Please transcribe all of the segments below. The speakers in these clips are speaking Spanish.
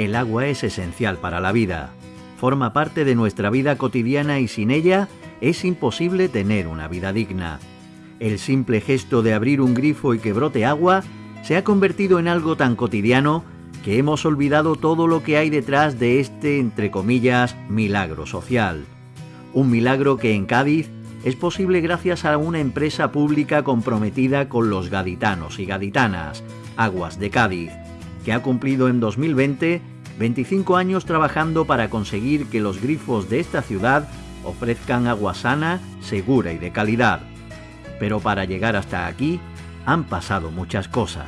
El agua es esencial para la vida. Forma parte de nuestra vida cotidiana y sin ella es imposible tener una vida digna. El simple gesto de abrir un grifo y que brote agua se ha convertido en algo tan cotidiano que hemos olvidado todo lo que hay detrás de este, entre comillas, milagro social. Un milagro que en Cádiz es posible gracias a una empresa pública comprometida con los gaditanos y gaditanas, Aguas de Cádiz, que ha cumplido en 2020 25 años trabajando para conseguir que los grifos de esta ciudad ofrezcan agua sana, segura y de calidad. Pero para llegar hasta aquí han pasado muchas cosas.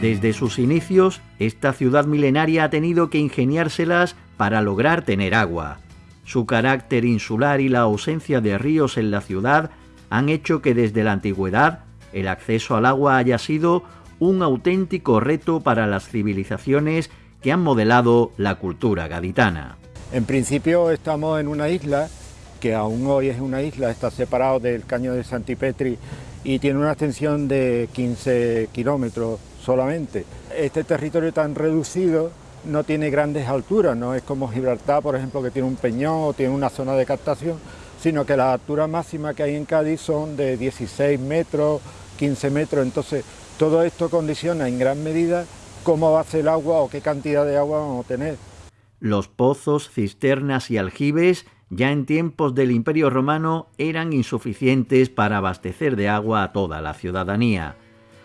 Desde sus inicios, esta ciudad milenaria ha tenido que ingeniárselas para lograr tener agua. Su carácter insular y la ausencia de ríos en la ciudad han hecho que desde la antigüedad el acceso al agua haya sido un auténtico reto para las civilizaciones que han modelado la cultura gaditana. En principio estamos en una isla que aún hoy es una isla, está separado del caño de Santipetri y tiene una extensión de 15 kilómetros solamente. Este territorio tan reducido no tiene grandes alturas, no es como Gibraltar, por ejemplo, que tiene un peñón o tiene una zona de captación, sino que las alturas máximas que hay en Cádiz son de 16 metros, 15 metros, entonces todo esto condiciona en gran medida cómo va a ser el agua o qué cantidad de agua vamos a tener. Los pozos, cisternas y aljibes ya en tiempos del Imperio Romano eran insuficientes para abastecer de agua a toda la ciudadanía.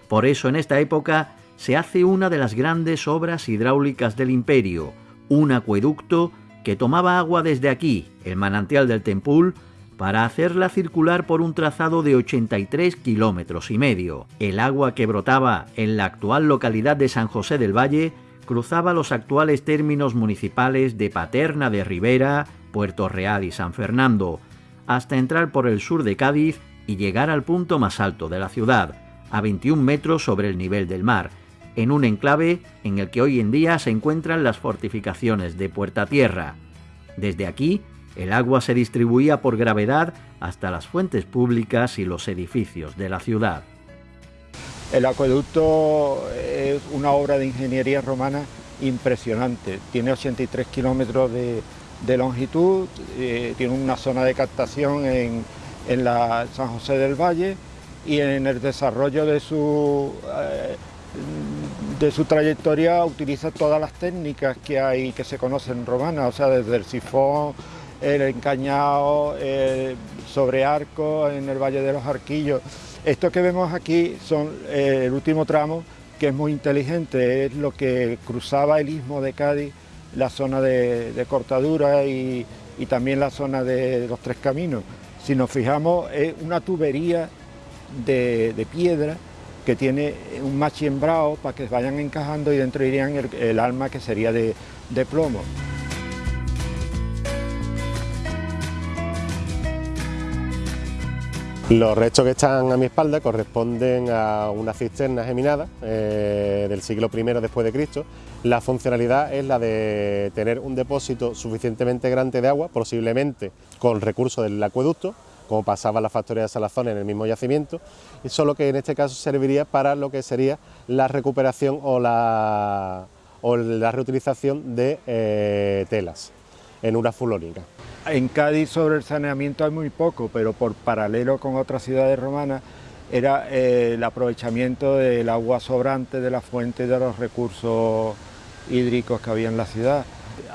Por eso en esta época se hace una de las grandes obras hidráulicas del imperio, un acueducto que tomaba agua desde aquí, el manantial del Tempul, para hacerla circular por un trazado de 83 kilómetros y medio. El agua que brotaba en la actual localidad de San José del Valle cruzaba los actuales términos municipales de Paterna de Rivera, Puerto Real y San Fernando, hasta entrar por el sur de Cádiz y llegar al punto más alto de la ciudad, a 21 metros sobre el nivel del mar, en un enclave en el que hoy en día se encuentran las fortificaciones de Puerta Tierra. Desde aquí, el agua se distribuía por gravedad hasta las fuentes públicas y los edificios de la ciudad. El acueducto es una obra de ingeniería romana impresionante. Tiene 83 kilómetros de, longitud, eh, tiene una zona de captación en, la San José del Valle y en el desarrollo de su, eh, de su trayectoria utiliza todas las técnicas que hay que se conocen romanas, o sea, desde el sifón, el encañado, sobre arco en el Valle de los Arquillos. Esto que vemos aquí son eh, el último tramo, que es muy inteligente, es lo que cruzaba el istmo de Cádiz, la zona de, cortadura y, también la zona de los tres caminos. Si nos fijamos, es una tubería de, piedra que tiene un machiembrado para que vayan encajando y dentro irían el, alma que sería de plomo. Los restos que están a mi espalda corresponden a una cisterna geminada eh, del siglo I después de Cristo. La funcionalidad es la de tener un depósito suficientemente grande de agua, posiblemente con recursos del acueducto, como pasaba en la factoría de Salazón en el mismo yacimiento, y solo que en este caso serviría para lo que sería la recuperación o la, reutilización de eh, telas en una fulónica. En Cádiz sobre el saneamiento hay muy poco, pero por paralelo con otras ciudades romanas era eh, el aprovechamiento del agua sobrante de la fuente de los recursos hídricos que había en la ciudad.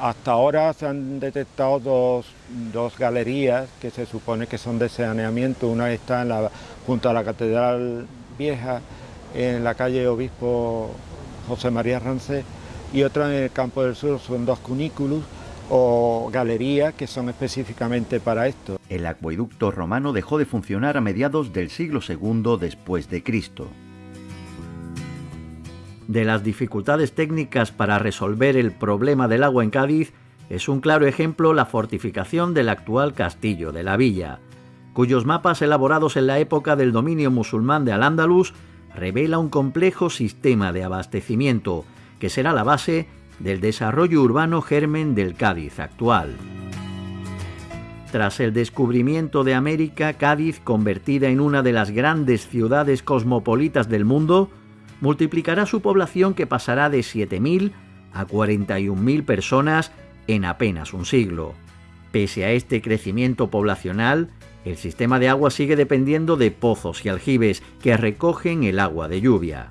Hasta ahora se han detectado dos, galerías que se supone que son de saneamiento. Una está junto a la Catedral Vieja, en la calle Obispo José María Rancé, y otra en el Campo del Sur, son dos cunículos o galerías que son específicamente para esto. El acueducto romano dejó de funcionar a mediados del siglo II después de Cristo. De las dificultades técnicas para resolver el problema del agua en Cádiz es un claro ejemplo la fortificación del actual castillo de la villa, cuyos mapas elaborados en la época del dominio musulmán de Al-Ándalus revela un complejo sistema de abastecimiento que será la base del desarrollo urbano germen del Cádiz actual. Tras el descubrimiento de América, Cádiz, convertida en una de las grandes ciudades cosmopolitas del mundo, multiplicará su población que pasará de 7.000 a 41.000 personas en apenas un siglo. Pese a este crecimiento poblacional, el sistema de agua sigue dependiendo de pozos y aljibes que recogen el agua de lluvia.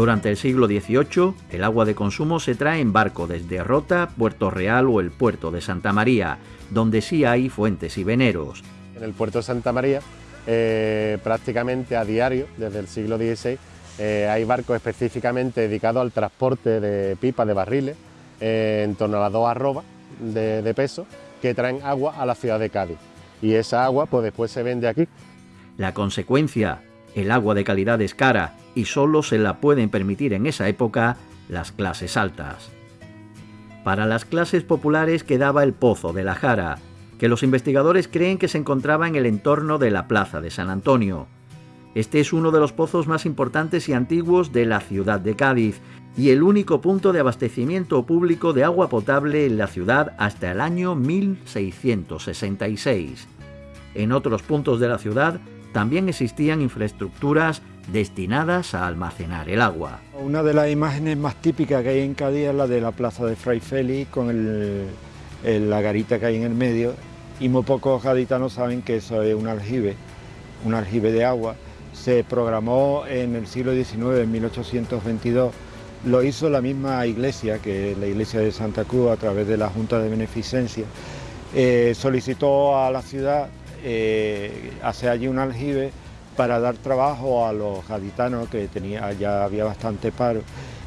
Durante el siglo XVIII, el agua de consumo se trae en barco desde Rota, Puerto Real o el puerto de Santa María, donde sí hay fuentes y veneros. En el puerto de Santa María, eh, prácticamente a diario, desde el siglo XVI, eh, hay barcos específicamente dedicados al transporte de pipas, de barriles, eh, en torno a las dos arrobas de, de peso, que traen agua a la ciudad de Cádiz. Y esa agua pues después se vende aquí. La consecuencia, el agua de calidad es cara y solo se la pueden permitir en esa época las clases altas. Para las clases populares quedaba el Pozo de la Jara, que los investigadores creen que se encontraba en el entorno de la Plaza de San Antonio. Este es uno de los pozos más importantes y antiguos de la ciudad de Cádiz y el único punto de abastecimiento público de agua potable en la ciudad hasta el año 1666. En otros puntos de la ciudad también existían infraestructuras destinadas a almacenar el agua. Una de las imágenes más típicas que hay en Cádiz es la de la plaza de Fray Félix con la garita que hay en el medio y muy pocos gaditanos saben que eso es un aljibe, un aljibe de agua. Se programó en el siglo XIX, en 1822, lo hizo la misma iglesia, que es la iglesia de Santa Cruz, a través de la Junta de Beneficencia. Eh, solicitó a la ciudad eh, hacer allí un aljibe para dar trabajo a los gaditanos que tenía, ya había bastante paro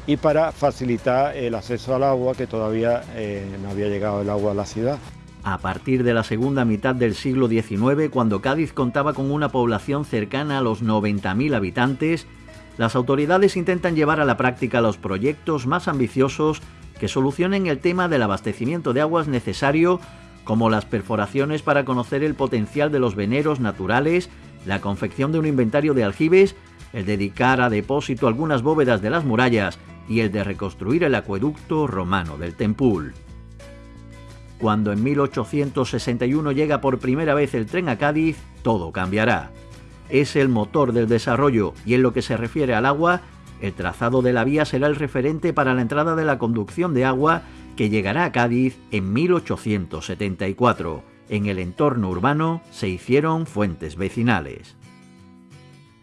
y para facilitar el acceso al agua que todavía eh, no había llegado el agua a la ciudad. A partir de la segunda mitad del siglo XIX, cuando Cádiz contaba con una población cercana a los 90.000 habitantes, las autoridades intentan llevar a la práctica los proyectos más ambiciosos que solucionen el tema del abastecimiento de aguas necesario como las perforaciones para conocer el potencial de los veneros naturales, la confección de un inventario de aljibes, el dedicar a depósito algunas bóvedas de las murallas y el de reconstruir el acueducto romano del Tempul. Cuando en 1861 llega por primera vez el tren a Cádiz, todo cambiará. Es el motor del desarrollo y en lo que se refiere al agua, el trazado de la vía será el referente para la entrada de la conducción de agua que llegará a Cádiz en 1874. En el entorno urbano se hicieron fuentes vecinales.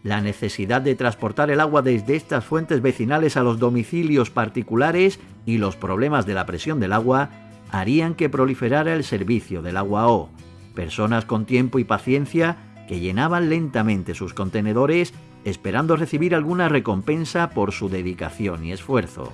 La necesidad de transportar el agua desde estas fuentes vecinales a los domicilios particulares y los problemas de la presión del agua harían que proliferara el servicio del agua O. Personas con tiempo y paciencia que llenaban lentamente sus contenedores esperando recibir alguna recompensa por su dedicación y esfuerzo.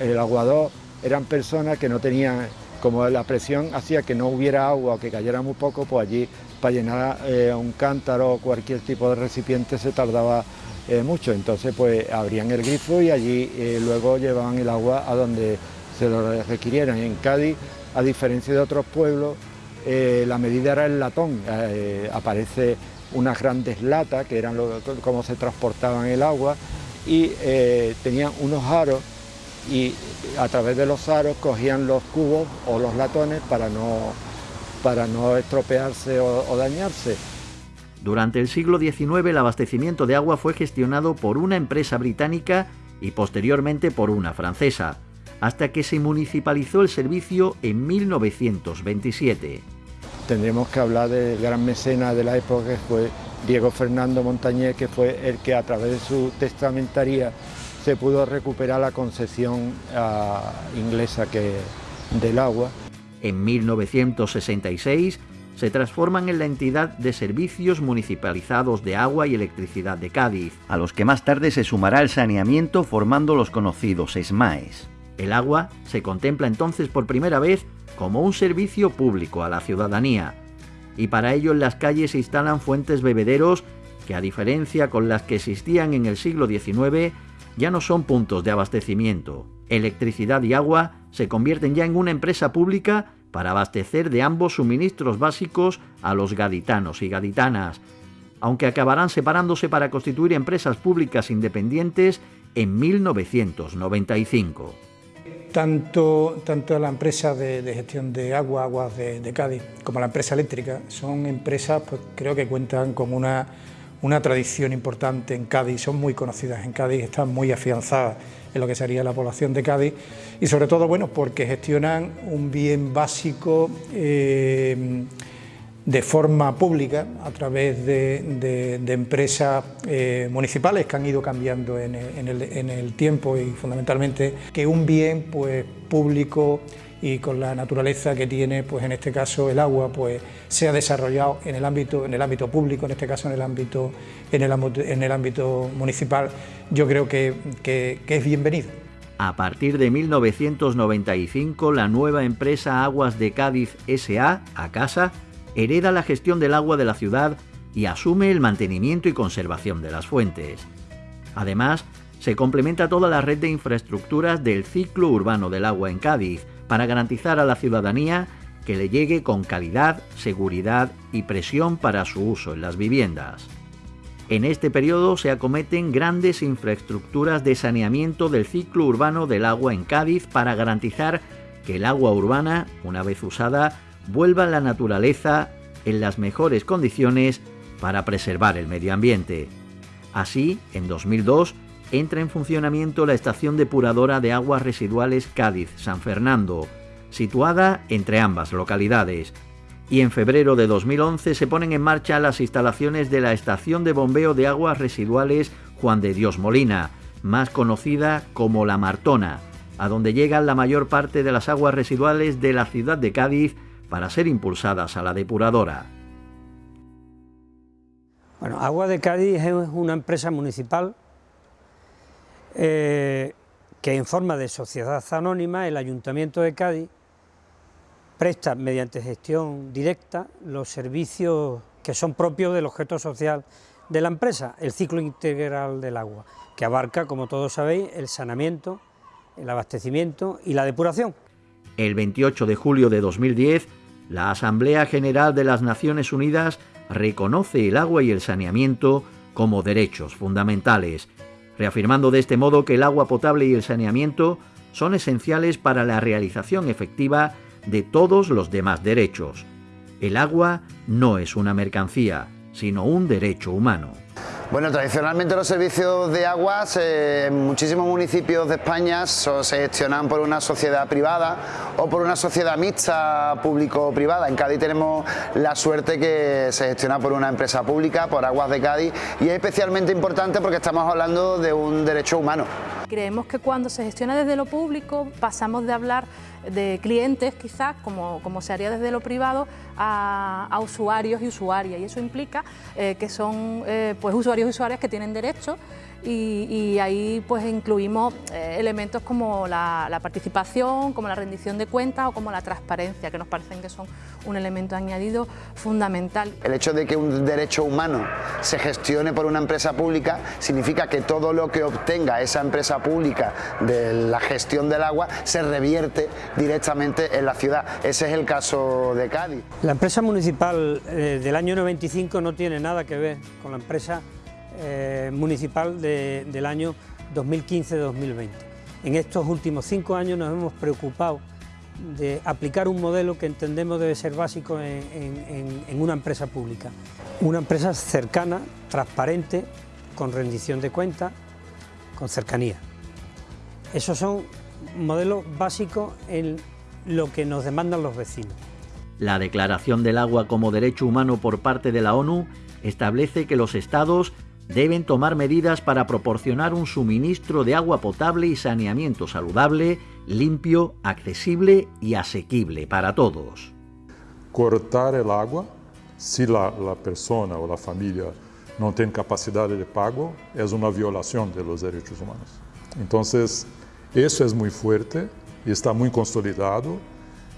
El aguador eran personas que no tenían, como la presión hacía que no hubiera agua que cayera muy poco, pues allí para llenar eh, un cántaro o cualquier tipo de recipiente se tardaba eh, mucho. Entonces pues abrían el grifo y allí eh, luego llevaban el agua a donde se lo requirieran. En Cádiz, a diferencia de otros pueblos, la medida era el latón. aparece unas grandes latas que eran lo, como se transportaban el agua y tenían unos aros y a través de los aros cogían los cubos o los latones para no, para no estropearse o, dañarse. Durante el siglo XIX el abastecimiento de agua fue gestionado por una empresa británica y posteriormente por una francesa, hasta que se municipalizó el servicio en 1927. Tendremos que hablar del gran mecena de la época que fue Diego Fernando Montañés, que fue el que a través de su testamentaría se pudo recuperar la concesión ah, inglesa que, del agua. En 1966 se transforman en la entidad de servicios municipalizados de agua y electricidad de Cádiz, a los que más tarde se sumará el saneamiento formando los conocidos SMAES. El agua se contempla entonces por primera vez como un servicio público a la ciudadanía, y para ello en las calles se instalan fuentes bebederos que a diferencia con las que existían en el siglo XIX, ya no son puntos de abastecimiento. Electricidad y agua se convierten ya en una empresa pública para abastecer de ambos suministros básicos a los gaditanos y gaditanas. aunque acabarán separándose para constituir empresas públicas independientes en 1995. Tanto, tanto la empresa de, gestión de agua, aguas de, Cádiz, como la empresa eléctrica, son empresas pues, creo que cuentan con una, una tradición importante en Cádiz, son muy conocidas en Cádiz, están muy afianzadas en lo que sería la población de Cádiz y sobre todo bueno porque gestionan un bien básico eh, de forma pública a través de, empresas eh, municipales que han ido cambiando en el, tiempo y fundamentalmente que un bien pues, público y con la naturaleza que tiene, pues en este caso el agua, pues se ha desarrollado en el ámbito, en el ámbito público, en este caso en el ámbito, en el, ámbito municipal, yo creo que, que es bienvenido. A partir de 1995, la nueva empresa Aguas de Cádiz SA, a casa, hereda la gestión del agua de la ciudad y asume el mantenimiento y conservación de las fuentes. Además, se complementa toda la red de infraestructuras del ciclo urbano del agua en Cádiz para garantizar a la ciudadanía que le llegue con calidad, seguridad y presión para su uso en las viviendas. En este periodo se acometen grandes infraestructuras de saneamiento del ciclo urbano del agua en Cádiz para garantizar que el agua urbana, una vez usada, vuelva a la naturaleza en las mejores condiciones para preservar el medio ambiente. Así, en 2002, entra en funcionamiento la estación depuradora de aguas residuales Cádiz-San Fernando, situada entre ambas localidades, y en febrero de 2011 se ponen en marcha las instalaciones de la estación de bombeo de aguas residuales Juan de Dios Molina, más conocida como La Martona, a donde llegan la mayor parte de las aguas residuales de la ciudad de Cádiz para ser impulsadas a la depuradora. Bueno, Agua de Cádiz es una empresa municipal eh, que en forma de sociedad anónima el Ayuntamiento de Cádiz presta mediante gestión directa los servicios que son propios del objeto social de la empresa, el ciclo integral del agua, que abarca, como todos sabéis, el saneamiento, el abastecimiento y la depuración. El 28 de julio de 2010, la Asamblea General de las Naciones Unidas reconoce el agua y el saneamiento como derechos fundamentales, reafirmando de este modo que el agua potable y el saneamiento son esenciales para la realización efectiva de todos los demás derechos. El agua no es una mercancía, sino un derecho humano. Bueno, tradicionalmente los servicios de aguas en muchísimos municipios de España se gestionan por una sociedad privada o por una sociedad mixta público-privada. En Cádiz tenemos la suerte que se gestiona por una empresa pública, por Aguas de Cádiz, y es especialmente importante porque estamos hablando de un derecho humano. Creemos que cuando se gestiona desde lo público pasamos de hablar de clientes quizás, como, como se haría desde lo privado, a, usuarios y usuarias y eso implica eh, que son eh, pues usuarios y usuarias que tienen derechos y, ahí pues incluimos eh, elementos como la, participación, como la rendición de cuentas o como la transparencia, que nos parecen que son un elemento añadido fundamental. El hecho de que un derecho humano se gestione por una empresa pública significa que todo lo que obtenga esa empresa pública de la gestión del agua se revierte directamente en la ciudad. Ese es el caso de Cádiz. La empresa municipal eh, del año 95 no tiene nada que ver con la empresa eh, municipal del año 2015-2020. En estos últimos cinco años nos hemos preocupado de aplicar un modelo que entendemos debe ser básico en, una empresa pública. Una empresa cercana, transparente, con rendición de cuentas, con cercanía. Esos son modelos básicos en lo que nos demandan los vecinos. La Declaración del Agua como Derecho Humano por parte de la ONU establece que los estados deben tomar medidas para proporcionar un suministro de agua potable y saneamiento saludable, limpio, accesible y asequible para todos. Cortar el agua, si la, persona o la familia no tiene capacidad de pago, es una violación de los derechos humanos. Entonces, eso es muy fuerte y está muy consolidado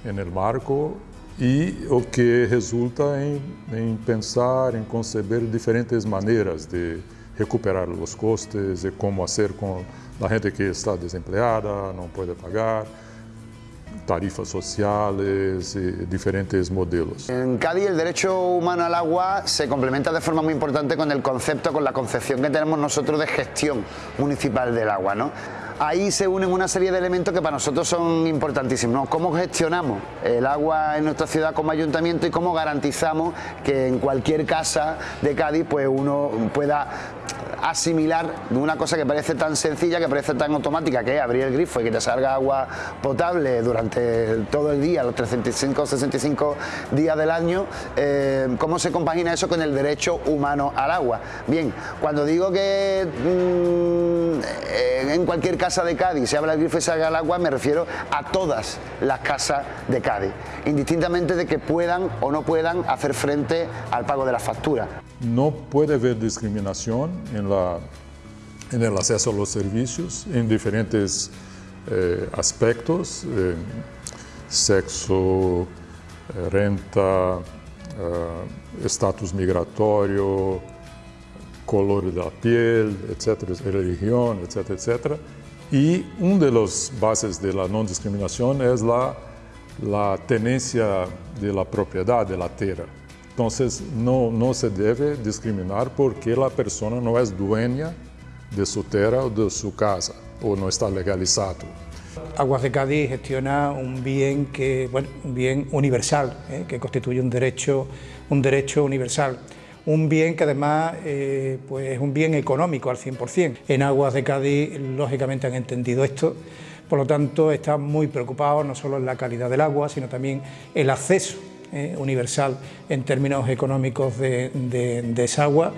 en el marco e o que resulta em, em, pensar, em conceber diferentes maneiras de recuperar os custos e como fazer com a gente que está desempregada, não pode pagar, tarifas sociales, y diferentes modelos. En Cádiz el derecho humano al agua se complementa de forma muy importante con el concepto, con la concepción que tenemos nosotros de gestión municipal del agua. ¿no? Ahí se unen una serie de elementos que para nosotros son importantísimos. ¿Cómo gestionamos el agua en nuestra ciudad como ayuntamiento y cómo garantizamos que en cualquier casa de Cádiz pues uno pueda asimilar una cosa que parece tan sencilla, que parece tan automática, que es abrir el grifo y que te salga agua potable durante todo el día, los 365 o 65 días del año, eh, ¿cómo se compagina eso con el derecho humano al agua? Bien, cuando digo que mm, en cualquier casa de Cádiz se abra el grifo y salga el agua, me refiero a todas las casas de Cádiz, indistintamente de que puedan o no puedan hacer frente al pago de la factura. No puede haber discriminación en, la, en el acceso a los servicios en diferentes eh, aspectos, eh, sexo, eh, renta, estatus migratorio, color de la piel, etcétera, religión, etcétera, etcétera. Y una de las bases de la no discriminación es la, la tenencia de la propiedad de la tierra. Entonces, no, no se debe discriminar porque la persona no es dueña de su tierra o de su casa, o no está legalizado. Aguas de Cádiz gestiona un bien, que, bueno, un bien universal, ¿eh? que constituye un derecho, un derecho universal. Un bien que además eh, pues es un bien económico al 100%. En Aguas de Cádiz, lógicamente, han entendido esto, por lo tanto, están muy preocupados no solo en la calidad del agua, sino también el acceso eh, universal en términos económicos de, esa agua,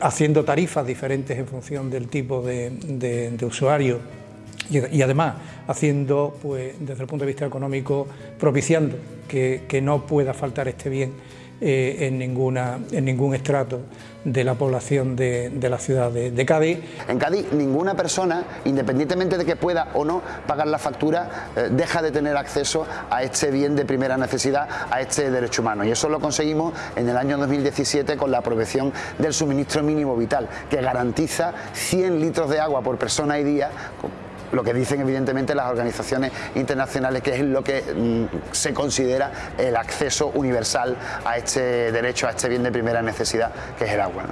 haciendo tarifas diferentes en función del tipo de, usuario y, además haciendo, pues, desde el punto de vista económico, propiciando que no pueda faltar este bien eh, en, ninguna, en ningún estrato de la población de, la ciudad de, Cádiz. En Cádiz ninguna persona, independientemente de que pueda o no pagar la factura, eh, deja de tener acceso a este bien de primera necesidad, a este derecho humano. Y eso lo conseguimos en el año 2017 con la aprobación del suministro mínimo vital, que garantiza 100 litros de agua por persona y día lo que dicen evidentemente las organizaciones internacionales, que es lo que mm, se considera el acceso universal a este derecho, a este bien de primera necesidad, que es el agua.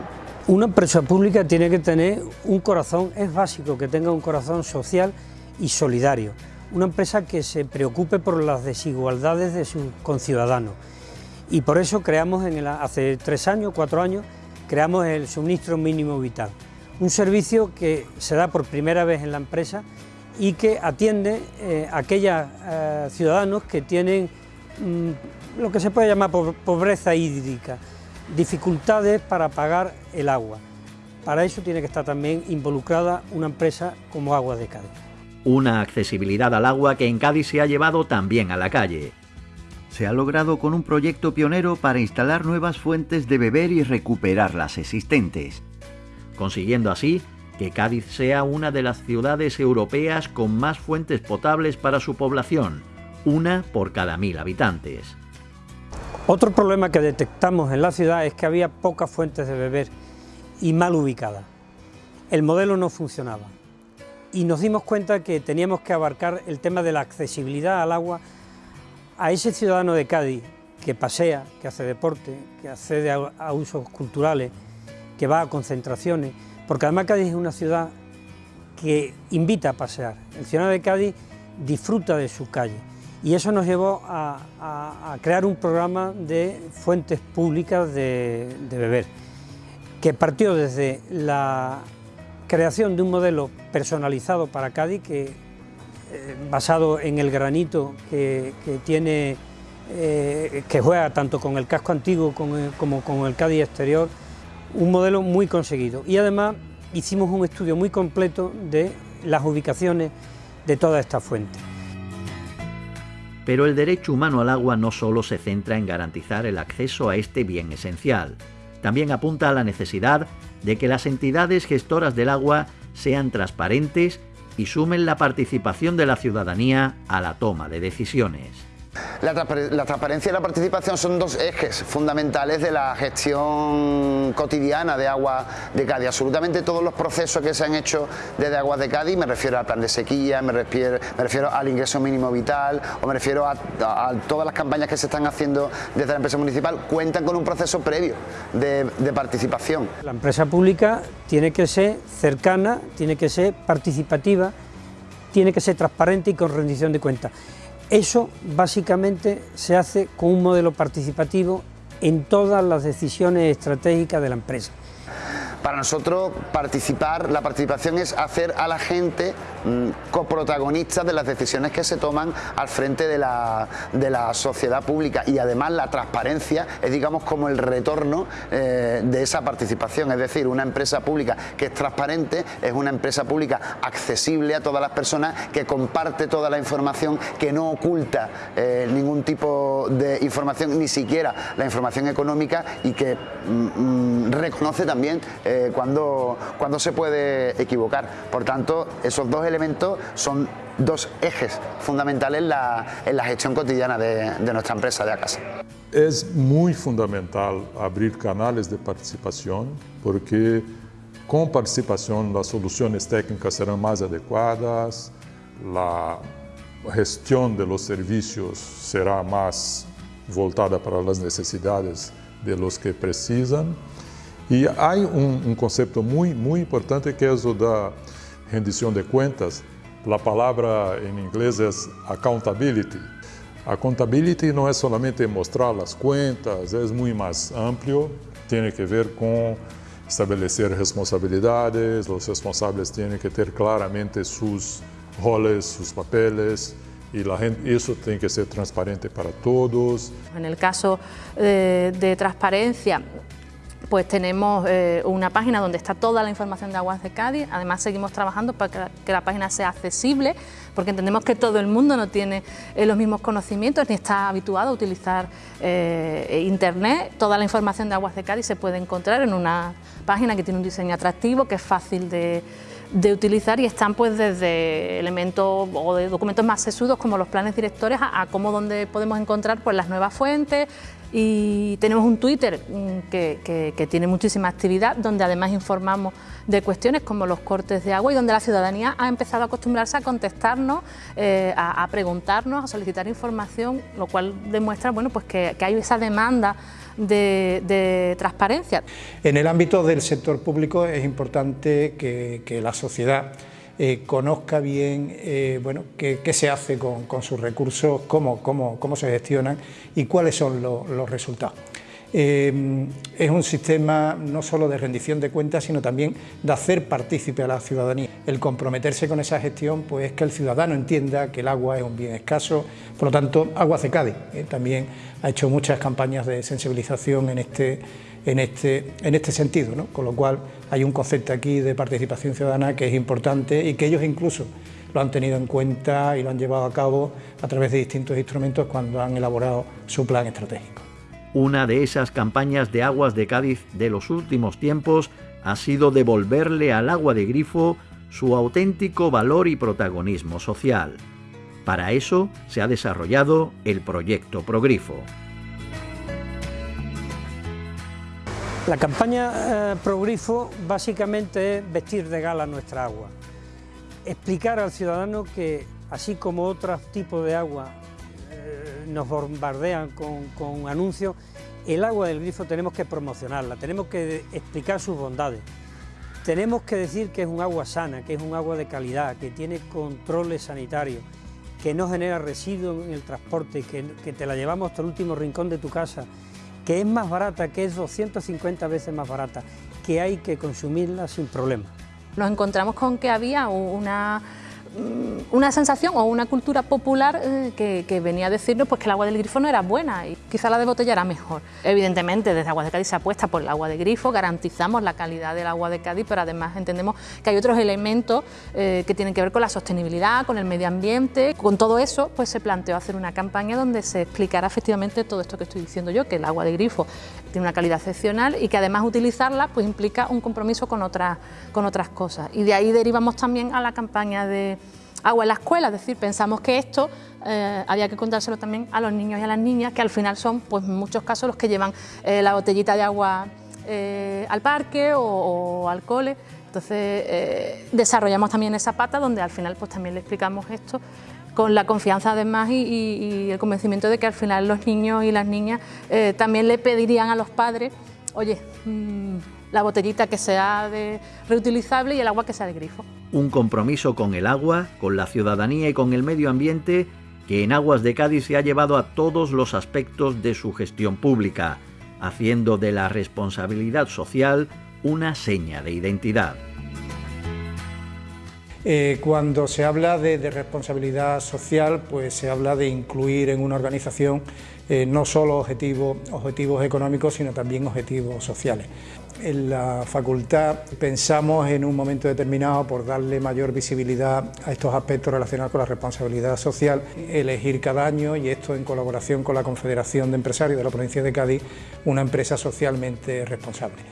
Una empresa pública tiene que tener un corazón, es básico que tenga un corazón social y solidario. Una empresa que se preocupe por las desigualdades de sus conciudadanos. Y por eso creamos en hace tres años, cuatro años, creamos el suministro mínimo vital. Un servicio que se da por primera vez en la empresa y que atiende eh, a aquellos eh, ciudadanos que tienen mm, lo que se puede llamar pobreza hídrica, dificultades para pagar el agua. Para eso tiene que estar también involucrada una empresa como Agua de Cádiz. Una accesibilidad al agua que en Cádiz se ha llevado también a la calle. Se ha logrado con un proyecto pionero para instalar nuevas fuentes de beber y recuperar las existentes, consiguiendo así que Cádiz sea una de las ciudades europeas con más fuentes potables para su población, una por cada mil habitantes. Otro problema que detectamos en la ciudad es que había pocas fuentes de beber y mal ubicadas. El modelo no funcionaba y nos dimos cuenta que teníamos que abarcar el tema de la accesibilidad al agua a ese ciudadano de Cádiz que pasea, que hace deporte, que accede a, usos culturales, que va a concentraciones, porque además Cádiz es una ciudad que invita a pasear. El ciudadano de Cádiz disfruta de su calle y eso nos llevó a, crear un programa de fuentes públicas de, beber, que partió desde la creación de un modelo personalizado para Cádiz, que, eh, basado en el granito que, tiene, eh, que juega tanto con el casco antiguo como con el Cádiz exterior, un modelo muy conseguido y además hicimos un estudio muy completo de las ubicaciones de todas estas fuentes. Pero el derecho humano al agua no solo se centra en garantizar el acceso a este bien esencial, también apunta a la necesidad de que las entidades gestoras del agua sean transparentes y sumen la participación de la ciudadanía a la toma de decisiones. La, transparencia y la participación son dos ejes fundamentales de la gestión cotidiana de agua de Cádiz. Absolutamente todos los procesos que se han hecho desde Aguas de Cádiz, me refiero al plan de sequía, me refiero, al ingreso mínimo vital o me refiero a, todas las campañas que se están haciendo desde la empresa municipal, cuentan con un proceso previo de participación. La empresa pública tiene que ser cercana, tiene que ser participativa, tiene que ser transparente y con rendición de cuentas. Eso básicamente se hace con un modelo participativo en todas las decisiones estratégicas de la empresa. Para nosotros participar, la participación es hacer a la gente mm, coprotagonistas de las decisiones que se toman al frente de la, de la, sociedad pública. Y además la transparencia es digamos como el retorno eh, de esa participación, es decir, una empresa pública que es transparente es una empresa pública accesible a todas las personas que comparte toda la información, que no oculta eh, ningún tipo de información, ni siquiera la información económica y que mm, mm, reconoce también eh, cuando, cuando se puede equivocar. Por tanto, esos dos elementos son dos ejes fundamentales en la, en la gestión cotidiana de, de nuestra empresa de ACASA. Es muy fundamental abrir canales de participación porque con participación las soluciones técnicas serán más adecuadas, la gestión de los servicios será más voltada para las necesidades de los que precisam e há um, um conceito muito, muito importante que é o da rendição de contas. A palavra em inglês é accountability. Accountability não é somente mostrar as contas, é muito mais amplo, tem que ver com estabelecer responsabilidades, os responsáveis têm que ter claramente seus roles, seus papeles, y la gente, eso tiene que ser transparente para todos. En el caso de, de transparencia, pues tenemos eh, una página donde está toda la información de Aguas de Cádiz, además seguimos trabajando para que la página sea accesible, porque entendemos que todo el mundo no tiene eh, los mismos conocimientos ni está habituado a utilizar eh, Internet. Toda la información de Aguas de Cádiz se puede encontrar en una página que tiene un diseño atractivo, que es fácil de, utilizar y están pues desde elementos o de documentos más sesudos como los planes directores a, cómo donde podemos encontrar pues las nuevas fuentes, y tenemos un Twitter mm, que, tiene muchísima actividad, donde además informamos de cuestiones como los cortes de agua y donde la ciudadanía ha empezado a acostumbrarse a contestarnos, eh, a, preguntarnos, a solicitar información, lo cual demuestra bueno, pues que, hay esa demanda de, transparencia. En el ámbito del sector público es importante que la sociedad eh, conozca bien eh, bueno, qué, se hace con, sus recursos, cómo, cómo, cómo, se gestionan y cuáles son los resultados. Eh, es un sistema no solo de rendición de cuentas, sino también de hacer partícipe a la ciudadanía. El comprometerse con esa gestión pues, es que el ciudadano entienda que el agua es un bien escaso, por lo tanto, Aguas de Cádiz también ha hecho muchas campañas de sensibilización en este en este, en este sentido, con lo cual hay un concepto aquí de participación ciudadana que es importante y que ellos incluso lo han tenido en cuenta y lo han llevado a cabo a través de distintos instrumentos cuando han elaborado su plan estratégico. Una de esas campañas de aguas de Cádiz de los últimos tiempos ha sido devolverle al agua de grifo su auténtico valor y protagonismo social. Para eso se ha desarrollado el proyecto Progrifo. La campaña eh, Progrifo básicamente es vestir de gala nuestra agua, explicar al ciudadano que así como otros tipos de agua nos bombardean con, anuncios, el agua del grifo tenemos que promocionarla, tenemos que explicar sus bondades, tenemos que decir que es un agua sana, que es un agua de calidad, que tiene controles sanitarios, que no genera residuos en el transporte, que, que te la llevamos hasta el último rincón de tu casa, que es más barata, que es 250 veces más barata, que hay que consumirla sin problema. Nos encontramos con que había una una sensación o una cultura popular eh, que, venía a decirnos pues, que el agua del grifo no era buena y quizá la de botella era mejor. Evidentemente, desde Agua de Cádiz se apuesta por el agua de grifo, garantizamos la calidad del agua de Cádiz, pero además entendemos que hay otros elementos eh, que tienen que ver con la sostenibilidad, con el medio ambiente. Con todo eso, pues se planteó hacer una campaña donde se explicara efectivamente todo esto que estoy diciendo yo, que el agua de grifo tiene una calidad excepcional y que además utilizarla pues implica un compromiso con otras, con otras cosas. Y de ahí derivamos también a la campaña de agua en la escuela, es decir, pensamos que esto eh, había que contárselo también a los niños y a las niñas, que al final son, pues en muchos casos, los que llevan eh, la botellita de agua eh, al parque o, al cole. Entonces desarrollamos también esa pata donde al final pues también le explicamos esto con la confianza además y, el convencimiento de que al final los niños y las niñas también le pedirían a los padres, oye, mm, la botellita que sea de reutilizable y el agua que sea de grifo. Un compromiso con el agua, con la ciudadanía y con el medio ambiente que en Aguas de Cádiz se ha llevado a todos los aspectos de su gestión pública, haciendo de la responsabilidad social una seña de identidad. Eh, cuando se habla de, responsabilidad social, pues se habla de incluir en una organización eh, no solo objetivos, objetivos económicos, sino también objetivos sociales. En la facultad pensamos en un momento determinado por darle mayor visibilidad a estos aspectos relacionados con la responsabilidad social, elegir cada año, y esto en colaboración con la Confederación de Empresarios de la provincia de Cádiz, una empresa socialmente responsable.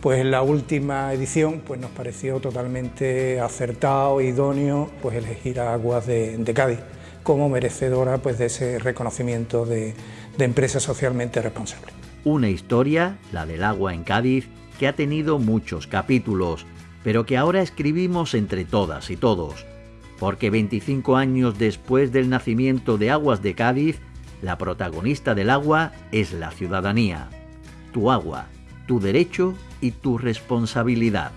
Pues en la última edición pues nos pareció totalmente acertado, idóneo, pues elegir a Aguas de, Cádiz como merecedora pues, de ese reconocimiento de, de empresa socialmente responsable. Una historia, la del agua en Cádiz, que ha tenido muchos capítulos, pero que ahora escribimos entre todas y todos, porque 25 años después del nacimiento de Aguas de Cádiz, la protagonista del agua es la ciudadanía. Tu agua, tu derecho y tu responsabilidad.